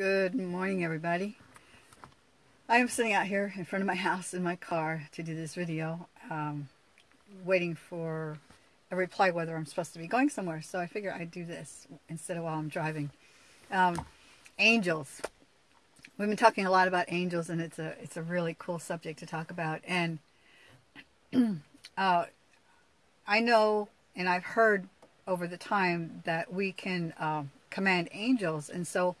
Good morning, everybody. I am sitting out here in front of my house in my car to do this video, um, waiting for a reply whether I'm supposed to be going somewhere. So I figure I'd do this instead of while I'm driving. Um, angels. We've been talking a lot about angels, and it's a it's a really cool subject to talk about. And uh, I know, and I've heard over the time that we can uh, command angels, and so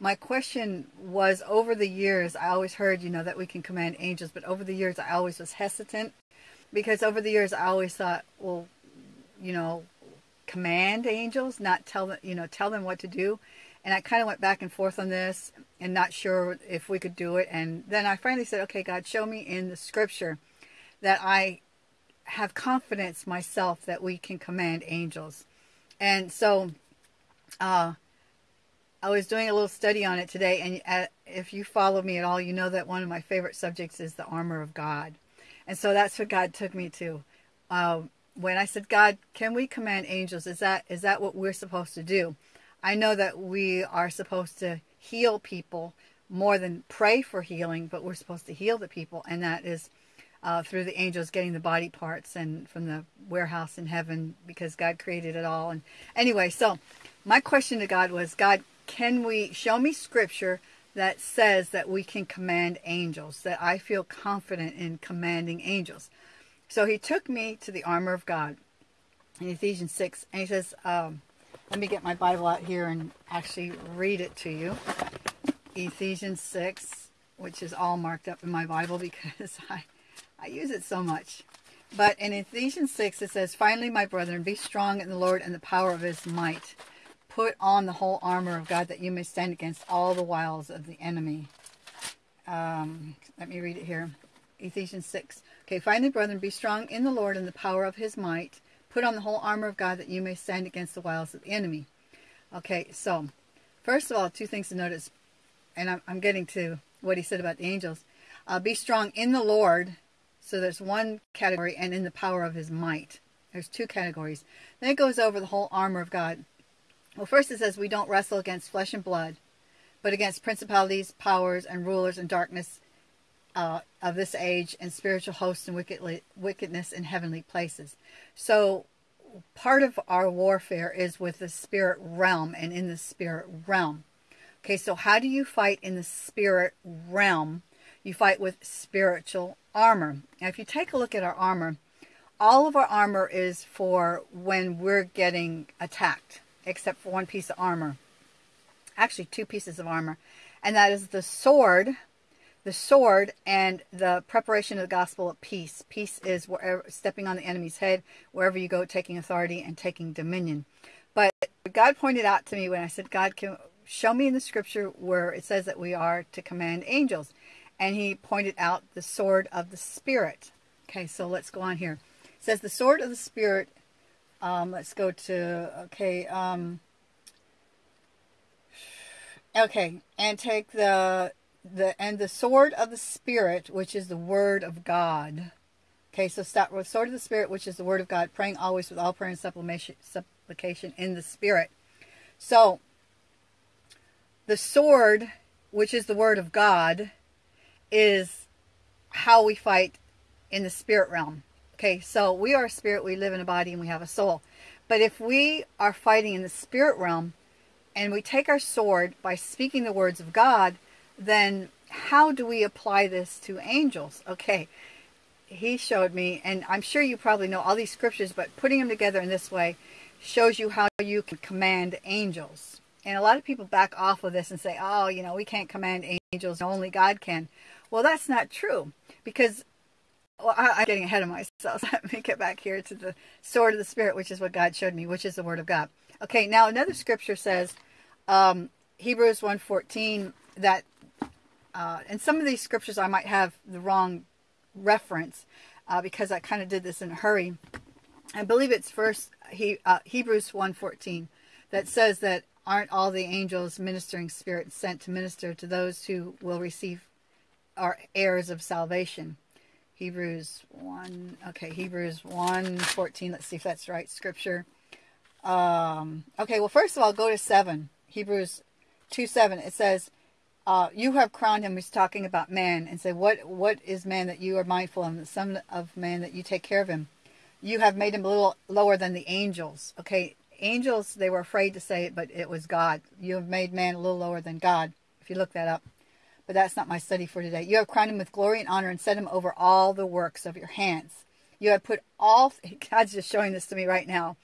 my question was over the years i always heard you know that we can command angels but over the years i always was hesitant because over the years i always thought well you know command angels not tell them you know tell them what to do. And i kind of went back and forth on this and not sure if we could do it. And then i finally said okay god show me in the scripture that i have confidence myself that we can command angels. And so uh I was doing a little study on it today, and uh, if you follow me at all, you know that one of my favorite subjects is the armor of God. And so that's what God took me to. Um, when I said, God, can we command angels? Is that is that what we're supposed to do? I know that we are supposed to heal people more than pray for healing, but we're supposed to heal the people, and that is uh, through the angels getting the body parts and from the warehouse in heaven because God created it all. And anyway, so my question to God was, God, can we show me scripture that says that we can command angels, that I feel confident in commanding angels? So he took me to the armor of God in Ephesians 6, and he says, um, let me get my Bible out here and actually read it to you. Ephesians 6, which is all marked up in my Bible because I, I use it so much. But in Ephesians 6, it says, Finally, my brethren, be strong in the Lord and the power of his might. Put on the whole armor of God that you may stand against all the wiles of the enemy. Um, let me read it here. Ephesians 6. Okay, finally, brethren, be strong in the Lord and the power of his might. Put on the whole armor of God that you may stand against the wiles of the enemy. Okay, so first of all, two things to notice, and I'm, I'm getting to what he said about the angels. Uh, be strong in the Lord. So there's one category, and in the power of his might. There's two categories. Then it goes over the whole armor of God. Well, first it says we don't wrestle against flesh and blood, but against principalities, powers, and rulers and darkness uh, of this age and spiritual hosts and wickedly, wickedness in heavenly places. So part of our warfare is with the spirit realm and in the spirit realm. Okay, so how do you fight in the spirit realm? You fight with spiritual armor. Now, if you take a look at our armor, all of our armor is for when we're getting attacked except for one piece of armor. Actually, two pieces of armor. And that is the sword, the sword, and the preparation of the gospel of peace. Peace is wherever, stepping on the enemy's head, wherever you go, taking authority and taking dominion. But God pointed out to me when I said, God, can show me in the scripture where it says that we are to command angels. And he pointed out the sword of the Spirit. Okay, so let's go on here. It says the sword of the Spirit um, let's go to, okay, um, okay, and take the, the, and the sword of the Spirit, which is the word of God. Okay, so start with sword of the Spirit, which is the word of God, praying always with all prayer and supplication, supplication in the Spirit. So, the sword, which is the word of God, is how we fight in the spirit realm. Okay, so we are a spirit, we live in a body, and we have a soul. But if we are fighting in the spirit realm and we take our sword by speaking the words of God, then how do we apply this to angels? Okay, he showed me, and I'm sure you probably know all these scriptures, but putting them together in this way shows you how you can command angels. And a lot of people back off of this and say, oh, you know, we can't command angels, only God can. Well, that's not true because well, I, am getting ahead of myself. Let me get back here to the sword of the Spirit, which is what God showed me, which is the Word of God. Okay, now another scripture says, um, Hebrews 1.14, that, uh, and some of these scriptures I might have the wrong reference uh, because I kind of did this in a hurry. I believe it's first he, uh, Hebrews 1.14 that says that aren't all the angels ministering spirits sent to minister to those who will receive our heirs of salvation. Hebrews 1, okay, Hebrews 1, 14. Let's see if that's right, scripture. Um, okay, well, first of all, go to 7. Hebrews 2, 7. It says, uh, you have crowned him. He's talking about man and say, what what is man that you are mindful of, the son of man that you take care of him. You have made him a little lower than the angels. Okay, angels they were afraid to say it, but it was God. You have made man a little lower than God. If you look that up, but that's not my study for today. You have crowned him with glory and honor and set him over all the works of your hands. You have put all. God's just showing this to me right now.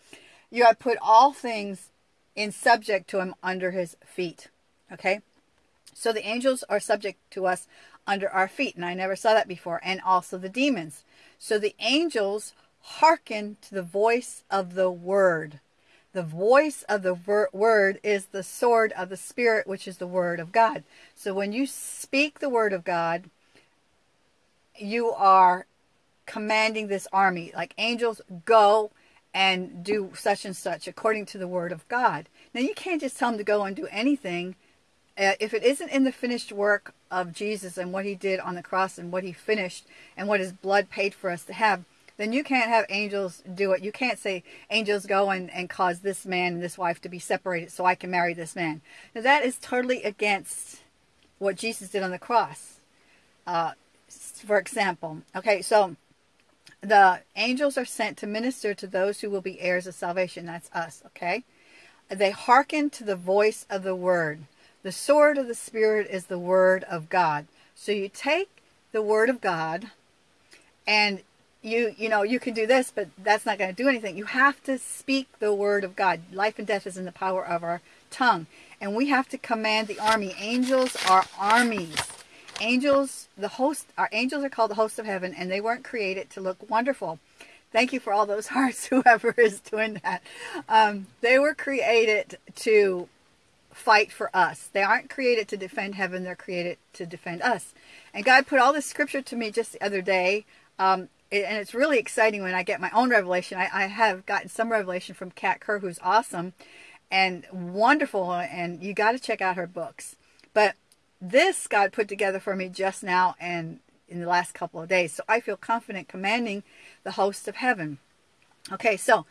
You have put all things in subject to him under his feet. Okay? So the angels are subject to us under our feet, and I never saw that before, and also the demons. So the angels hearken to the voice of the word. The voice of the word is the sword of the Spirit, which is the word of God. So when you speak the word of God, you are commanding this army, like angels, go and do such and such according to the word of God. Now, you can't just tell them to go and do anything. Uh, if it isn't in the finished work of Jesus and what he did on the cross and what he finished and what his blood paid for us to have, then you can't have angels do it. You can't say, angels go and, and cause this man and this wife to be separated so I can marry this man. Now, that is totally against what Jesus did on the cross. Uh, for example, okay, so the angels are sent to minister to those who will be heirs of salvation. That's us, okay? They hearken to the voice of the word. The sword of the Spirit is the word of God. So you take the word of God and you you know you can do this but that's not going to do anything you have to speak the word of god life and death is in the power of our tongue and we have to command the army angels are armies angels, the host, our angels are called the hosts of heaven, and they weren't created to look wonderful. Thank you for all those hearts, whoever is doing that. Um, they were created to fight for us. They aren't created to defend heaven, they're created to defend us. And God put all this scripture to me just the other day. Um, and it's really exciting when I get my own revelation. I, I have gotten some revelation from Kat Kerr, who's awesome and wonderful, and you got to check out her books. But this God put together for me just now and in the last couple of days. So I feel confident commanding the host of heaven. Okay, so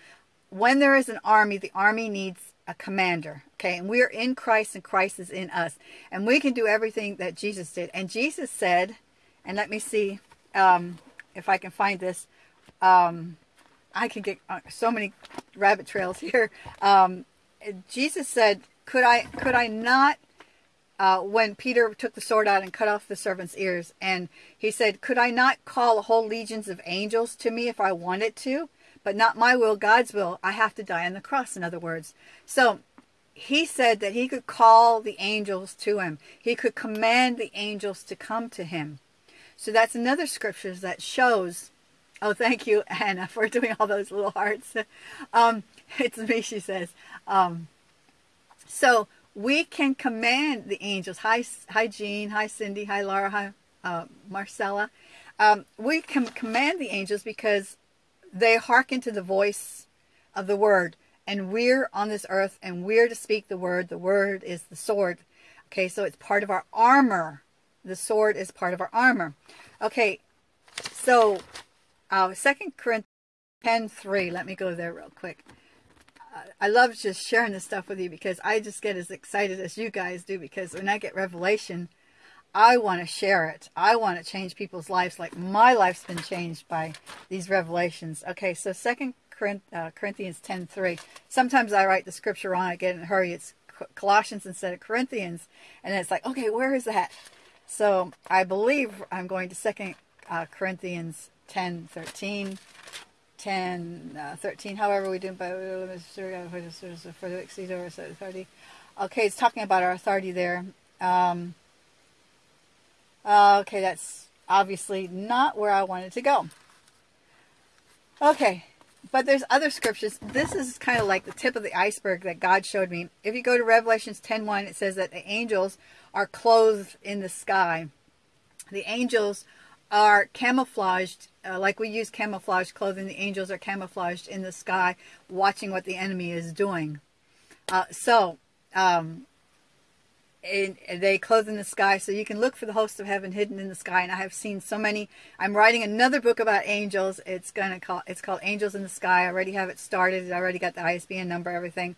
when there is an army, the army needs a commander. Okay, and we're in Christ and Christ is in us. And we can do everything that Jesus did. And Jesus said, and let me see um, if I can find this. Um, I can get uh, so many rabbit trails here. Um, Jesus said, "Could I could I not uh, when Peter took the sword out and cut off the servant's ears. And he said, Could I not call a whole legions of angels to me if I wanted to? But not my will, God's will. I have to die on the cross, in other words. So he said that he could call the angels to him, he could command the angels to come to him. So that's another scripture that shows. Oh, thank you, Anna, for doing all those little hearts. Um, it's me, she says. Um, so we can command the angels. Hi, hi, Jean. Hi, Cindy. Hi, Laura. Hi, uh, Marcella. Um, we can command the angels because they hearken to the voice of the word. And we're on this earth and we're to speak the word. The word is the sword. Okay, so it's part of our armor. The sword is part of our armor. Okay, so uh, 2 Corinthians 10 3. Let me go there real quick. I love just sharing this stuff with you because I just get as excited as you guys do because when I get revelation, I want to share it. I want to change people's lives like my life's been changed by these revelations. Okay, so Second uh, Corinthians 10 3. Sometimes I write the scripture wrong. I get in a hurry. It's Colossians instead of Corinthians. And it's like, okay, where is that? So I believe I'm going to Second uh, Corinthians 10 13. 10, uh, 13, however we do our authority. Okay, it's talking about our authority there. Um, uh, okay, that's obviously not where I wanted to go. Okay, but there's other scriptures. This is kind of like the tip of the iceberg that God showed me. If you go to Revelations 10.1, it says that the angels are clothed in the sky. The angels are camouflaged uh, like we use camouflage clothing. The angels are camouflaged in the sky, watching what the enemy is doing. Uh, so, um, and they clothe in the sky, so you can look for the hosts of heaven hidden in the sky. And I have seen so many. I'm writing another book about angels. It's gonna call. It's called Angels in the Sky. I already have it started. I already got the ISBN number, everything.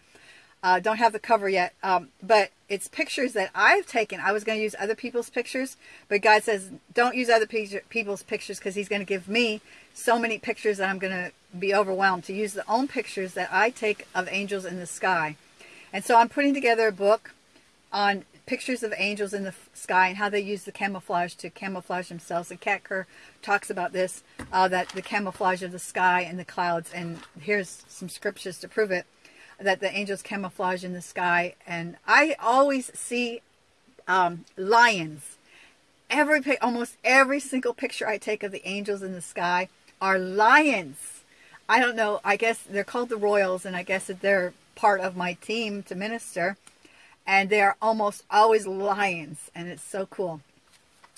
Uh, don't have the cover yet, um, but it's pictures that I've taken. I was going to use other people's pictures, but God says don't use other people's pictures because He's going to give me so many pictures that I'm going to be overwhelmed to use the own pictures that I take of angels in the sky. And so I'm putting together a book on pictures of angels in the sky and how they use the camouflage to camouflage themselves. And Kat Kerr talks about this, uh, that the camouflage of the sky and the clouds. And here's some scriptures to prove it, that the angels camouflage in the sky. And I always see um, lions. Every almost every single picture I take of the angels in the sky are lions. I don't know. I guess they're called the Royals, and I guess that they're part of my team to minister and they are almost always lions, and it's so cool.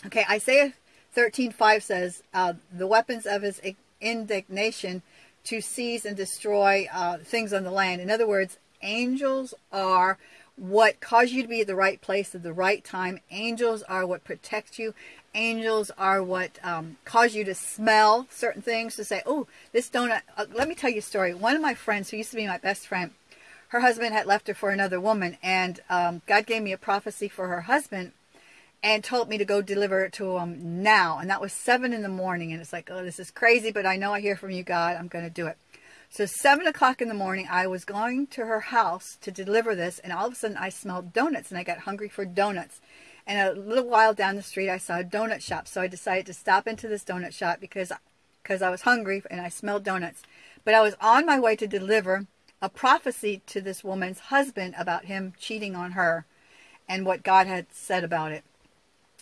Okay, Isaiah 13:5 says, uh, "The weapons of his indignation to seize and destroy uh, things on the land." In other words, angels are what cause you to be at the right place at the right time. Angels are what protect you. Angels are what um, cause you to smell certain things, to say, oh, this donut. Uh, let me tell you a story. One of my friends, who used to be my best friend, her husband had left her for another woman, and um, God gave me a prophecy for her husband and told me to go deliver it to him now. And that was 7 in the morning. And it's like, oh, this is crazy, but I know I hear from you, God. I'm going to do it. So 7 o'clock in the morning, I was going to her house to deliver this, and all of a sudden I smelled donuts, and I got hungry for donuts. And a little while down the street, I saw a donut shop. So I decided to stop into this donut shop because, because I was hungry and I smelled donuts. But I was on my way to deliver a prophecy to this woman's husband about him cheating on her and what God had said about it.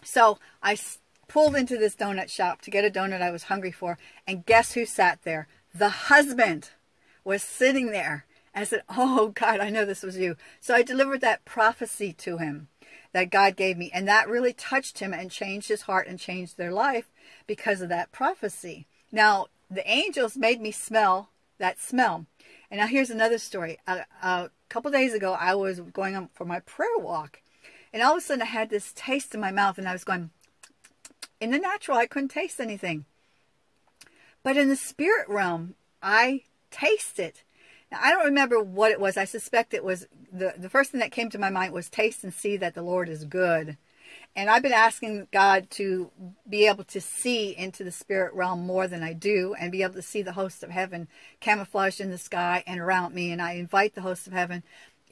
So I pulled into this donut shop to get a donut I was hungry for, and guess who sat there? The husband was sitting there. I said, Oh, God, I know this was you. So I delivered that prophecy to him that God gave me, and that really touched him and changed his heart and changed their life because of that prophecy. Now, the angels made me smell that smell. And now here's another story. A, a couple days ago, I was going on for my prayer walk, and all of a sudden I had this taste in my mouth, and I was going. In the natural, I couldn't taste anything, but in the spirit realm, I taste it. Now, I don't remember what it was. I suspect it was the the first thing that came to my mind was taste and see that the Lord is good. And I've been asking God to be able to see into the spirit realm more than I do and be able to see the hosts of heaven camouflaged in the sky and around me. And I invite the hosts of heaven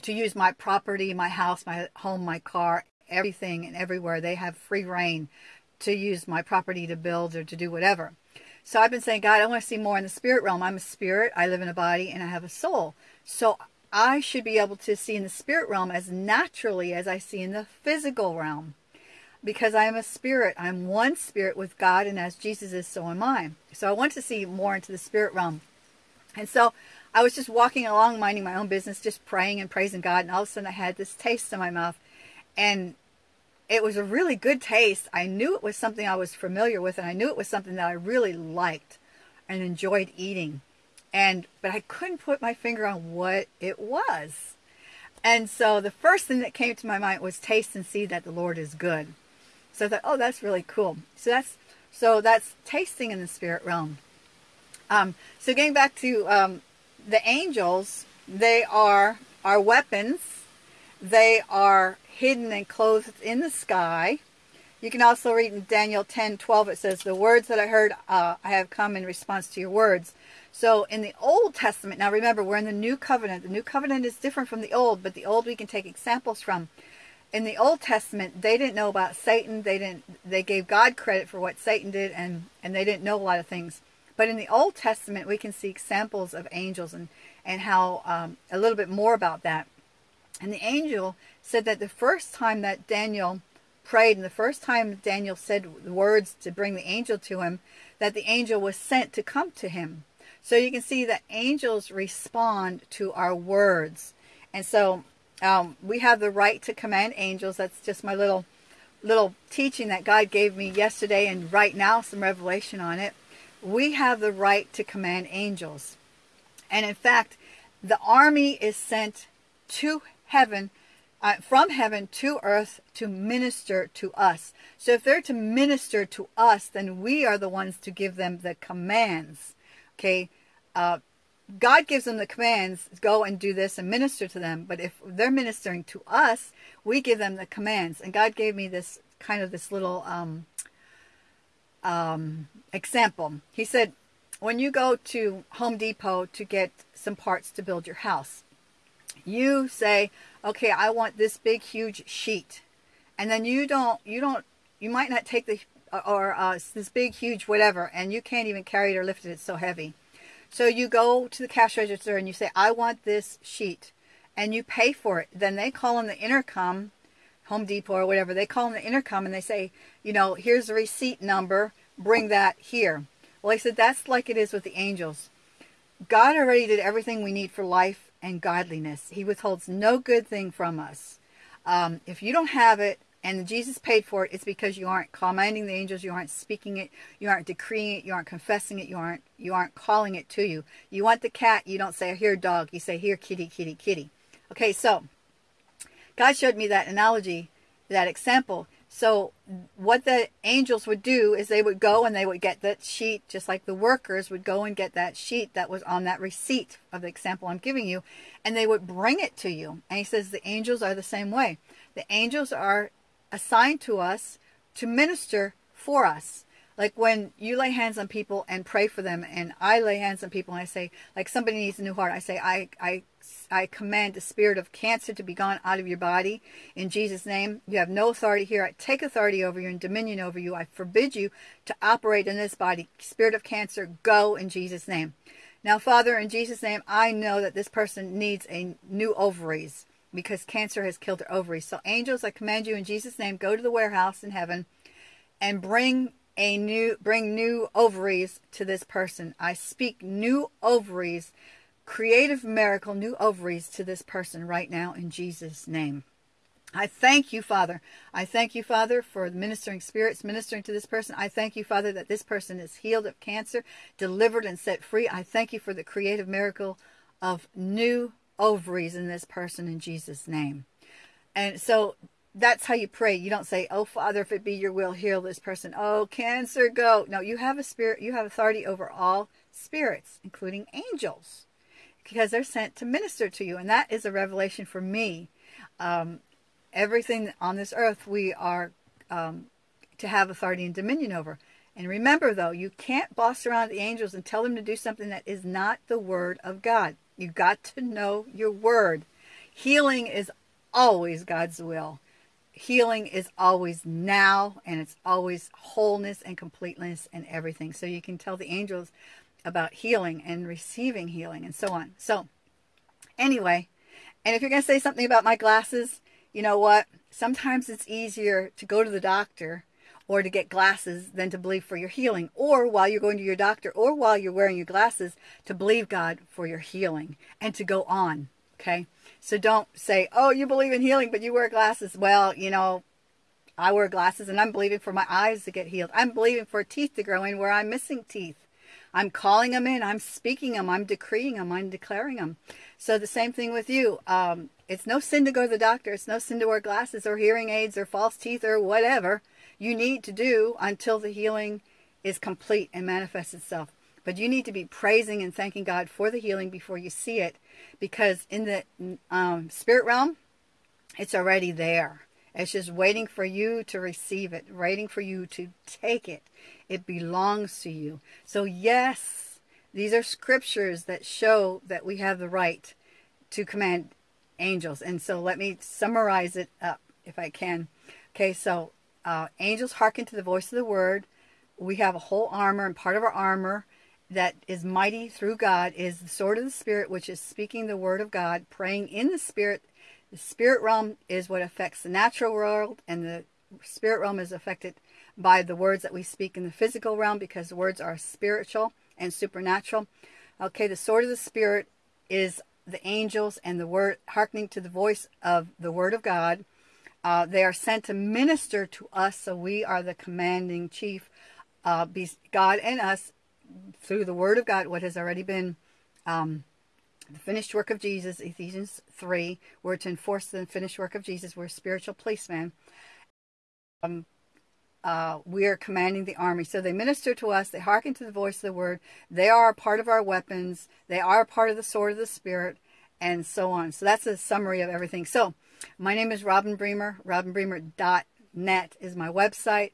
to use my property, my house, my home, my car, everything and everywhere. They have free rein to use my property to build or to do whatever. So I've been saying, God, I want to see more in the spirit realm. I'm a spirit, I live in a body, and I have a soul. So I should be able to see in the spirit realm as naturally as I see in the physical realm because I am a spirit. I'm one spirit with God, and as Jesus is, so am I. So I want to see more into the spirit realm. And so I was just walking along, minding my own business, just praying and praising God, and all of a sudden I had this taste in my mouth. And it was a really good taste. I knew it was something I was familiar with, and I knew it was something that I really liked and enjoyed eating. And but I couldn't put my finger on what it was. And so the first thing that came to my mind was taste and see that the Lord is good. So I thought, oh, that's really cool. So that's so that's tasting in the spirit realm. Um, so getting back to um, the angels, they are our weapons. They are hidden and clothed in the sky. You can also read in Daniel 10, 12, it says, The words that I heard, uh, I have come in response to your words. So in the Old Testament, now remember, we're in the New Covenant. The New Covenant is different from the Old, but the Old we can take examples from in the Old Testament, they didn't know about Satan. They didn't. They gave God credit for what Satan did, and and they didn't know a lot of things. But in the Old Testament, we can see examples of angels and and how um, a little bit more about that. And the angel said that the first time that Daniel prayed, and the first time Daniel said words to bring the angel to him, that the angel was sent to come to him. So you can see that angels respond to our words. And so um, we have the right to command angels. That's just my little little teaching that God gave me yesterday and right now some revelation on it. We have the right to command angels. And in fact, the army is sent to heaven, uh, from heaven to earth to minister to us. So if they're to minister to us, then we are the ones to give them the commands. Okay? Uh, God gives them the commands, go and do this and minister to them. But if they're ministering to us, we give them the commands. And God gave me this kind of this little um, um, example. He said, when you go to Home Depot to get some parts to build your house, you say, okay, I want this big, huge sheet. And then you don't, you don't, you might not take the, or uh, this big, huge whatever, and you can't even carry it or lift it, it's so heavy. So you go to the cash register and you say, I want this sheet. And you pay for it. Then they call on the intercom, Home Depot or whatever, they call on the intercom and they say, you know, here's the receipt number, bring that here. Well, I said, that's like it is with the angels. God already did everything we need for life and godliness. He withholds no good thing from us. Um, if you don't have it, and Jesus paid for it, it's because you aren't commanding the angels, you aren't speaking it, you aren't decreeing it, you aren't confessing it, you aren't you aren't calling it to you. You want the cat, you don't say here dog, you say here kitty, kitty, kitty. Okay, so God showed me that analogy, that example. So what the angels would do is they would go and they would get that sheet, just like the workers would go and get that sheet that was on that receipt of the example I'm giving you, and they would bring it to you. And he says the angels are the same way. The angels are assigned to us to minister for us. Like when you lay hands on people and pray for them, and I lay hands on people and I say, like somebody needs a new heart, I say, I, I, I command the spirit of cancer to be gone out of your body in Jesus' name. You have no authority here. I take authority over you and dominion over you. I forbid you to operate in this body. Spirit of cancer, go in Jesus' name. Now, Father, in Jesus' name, I know that this person needs a new ovaries because cancer has killed her ovaries. So angels, I command you in Jesus' name, go to the warehouse in heaven and bring a new bring new ovaries to this person. I speak new ovaries, creative miracle, new ovaries to this person right now in Jesus' name. I thank you, Father. I thank you, Father, for ministering spirits ministering to this person. I thank you, Father, that this person is healed of cancer, delivered and set free. I thank you for the creative miracle of new ovaries in this person in Jesus' name. And so that's how you pray. You don't say, "Oh Father, if it be your will, heal this person." Oh, cancer, go. No, you have a spirit. You have authority over all spirits, including angels, because they're sent to minister to you, and that is a revelation for me. Um, everything on this earth, we are um, to have authority and dominion over. And remember, though, you can't boss around the angels and tell them to do something that is not the word of God. You got to know your word. Healing is always God's will. Healing is always now, and it's always wholeness and completeness and everything. So you can tell the angels about healing and receiving healing and so on. So, anyway, and if you're going to say something about my glasses, you know what? Sometimes it's easier to go to the doctor or to get glasses than to believe for your healing, or while you're going to your doctor, or while you're wearing your glasses, to believe God for your healing and to go on. Okay? So don't say, oh, you believe in healing, but you wear glasses. Well, you know, I wear glasses and I'm believing for my eyes to get healed. I'm believing for teeth to grow in where I'm missing teeth. I'm calling them in. I'm speaking them. I'm decreeing them. I'm declaring them. So the same thing with you. Um, it's no sin to go to the doctor. It's no sin to wear glasses or hearing aids or false teeth or whatever you need to do until the healing is complete and manifests itself. But you need to be praising and thanking God for the healing before you see it because in the um, spirit realm, it's already there. It's just waiting for you to receive it, waiting for you to take it. It belongs to you. So, yes, these are scriptures that show that we have the right to command angels. And so, let me summarize it up if I can. Okay, so uh, angels hearken to the voice of the word. We have a whole armor, and part of our armor that is mighty through God is the sword of the Spirit, which is speaking the word of God, praying in the Spirit. The spirit realm is what affects the natural world, and the spirit realm is affected by the words that we speak in the physical realm because words are spiritual and supernatural. Okay, the sword of the Spirit is the angels and the word hearkening to the voice of the word of God uh, they are sent to minister to us, so we are the commanding chief. Uh, God and us, through the Word of God, what has already been um, the finished work of Jesus, Ephesians 3, we're to enforce the finished work of Jesus. We're spiritual policemen. Um, uh, we are commanding the army. So they minister to us, they hearken to the voice of the word, they are a part of our weapons, they are a part of the sword of the Spirit, and so on. So that's a summary of everything. So my name is Robin Bremer. RobinBremer.net is my website.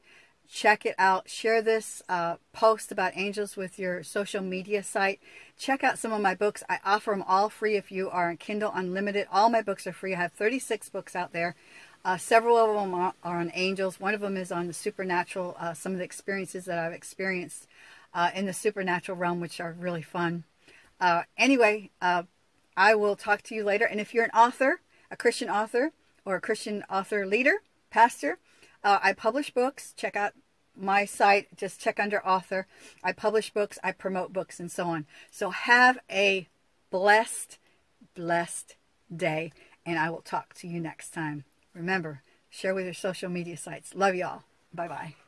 Check it out. Share this uh, post about angels with your social media site. Check out some of my books. I offer them all free if you are on Kindle Unlimited. All my books are free. I have 36 books out there. Uh, several of them are, are, on angels. One of them is on the supernatural, uh, some of the experiences that I've experienced uh, in the supernatural realm, which are really fun. Uh, anyway, uh, I will talk to you later. And if you're an author, a Christian author, or a Christian author leader, pastor, uh, I publish books. Check out my site. Just check under author. I publish books, I promote books, and so on. So have a blessed, blessed day. And I will talk to you next time. Remember, share with your social media sites. Love y'all. Bye bye.